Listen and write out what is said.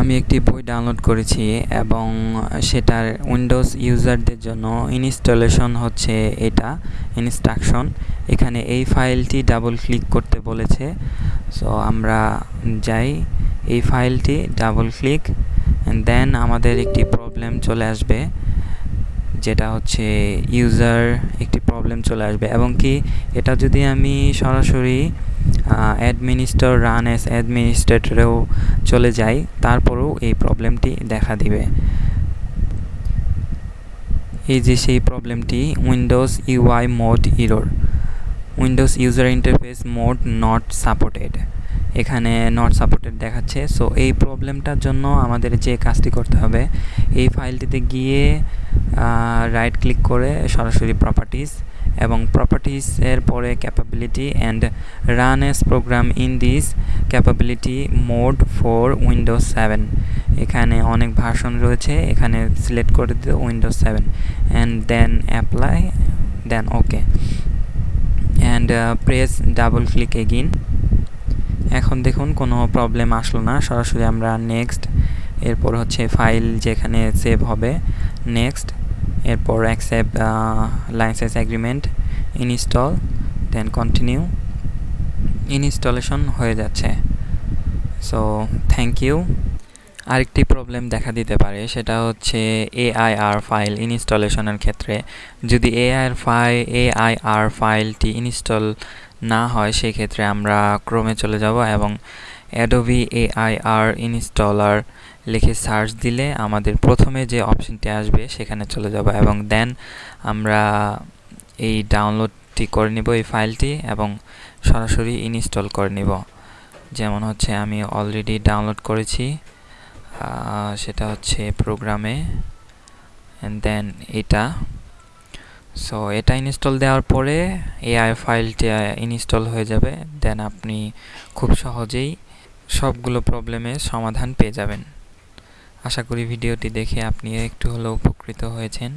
আমি একটি বই ডাউনলোড করেছি এবং সেটার উইন্ডোজ ইউজারদের জন্য ইনস্টলেশন হচ্ছে এটা ইনস্ট্রাকশন এখানে এই ফাইলটি ডাবল ক্লিক করতে বলেছে। সো আমরা যাই, এই ফাইলটি ডাবল ক্লিক দেন আমাদের একটি প্রবলেম চলে আসবে, যেটা হচ্ছে ইউজার একটি প্রবলেম চলে আসবে। এবং কি, এটা যদি আমি সরাসরি অ্যাডমিনিস্টর রান এস অ্যাডমিনিস্ট্রেটরেও চলে যাই তারপরেও এই প্রবলেমটি দেখা দিবে। এই যে সেই প্রবলেমটি Windows UI mode error Windows user interface mode not supported এখানে নট সাপোর্টেড দেখাচ্ছে। সো এই প্রবলেমটার জন্য আমাদের যে কাজটি করতে হবে, এই ফাইলটিতে গিয়ে রাইট ক্লিক করে সরাসরি প্রপার্টিস এবং প্রপার্টিসের পরে capability and run as program in this capability mode for Windows seven এখানে অনেক ভার্সন রয়েছে, এখানে সিলেক্ট করে দিতে Windows seven and then apply then okay and press double click again এখন দেখুন, কোনো প্রবলেম আসলো না। সরাসরি আমরা নেক্সট এরপর হচ্ছে ফাইল যেখানে সেভ হবে। নেক্সট এরপর accept license agreement install then continue installation হয়ে যাচ্ছে। সো থ্যাংক ইউ আরেকটি প্রবলেম দেখা দিতে পারে, সেটা হচ্ছে এআইআর ফাইল ইনস্টলেশনের ক্ষেত্রে। যদি এআইআর ফাইল এআইআর ফাইলটি ইনস্টল না হয়, সেক্ষেত্রে আমরা ক্রমে চলে যাব এবং অ্যাডোবি এআইআর ইনস্টলার লিখে সার্চ দিলে আমাদের প্রথমে যে অপশনটি আসবে সেখানে চলে যাব এবং দেন আমরা এই ডাউনলোডটি করে নিব এই ফাইলটি এবং সরাসরি ইনস্টল করে নিব। যেমন হচ্ছে আমি অলরেডি ডাউনলোড করেছি সেটা হচ্ছে প্রোগ্রামে অ্যান্ড দেন এটা। সো এটা ইনস্টল দেওয়ার পরে এআই ফাইলটি ইনস্টল হয়ে যাবে। দেন আপনি খুব সহজেই সবগুলো প্রবলেমের সমাধান পেয়ে যাবেন। আশা করি ভিডিওটি দেখে আপনি একটু হলেও উপকৃত হয়েছেন।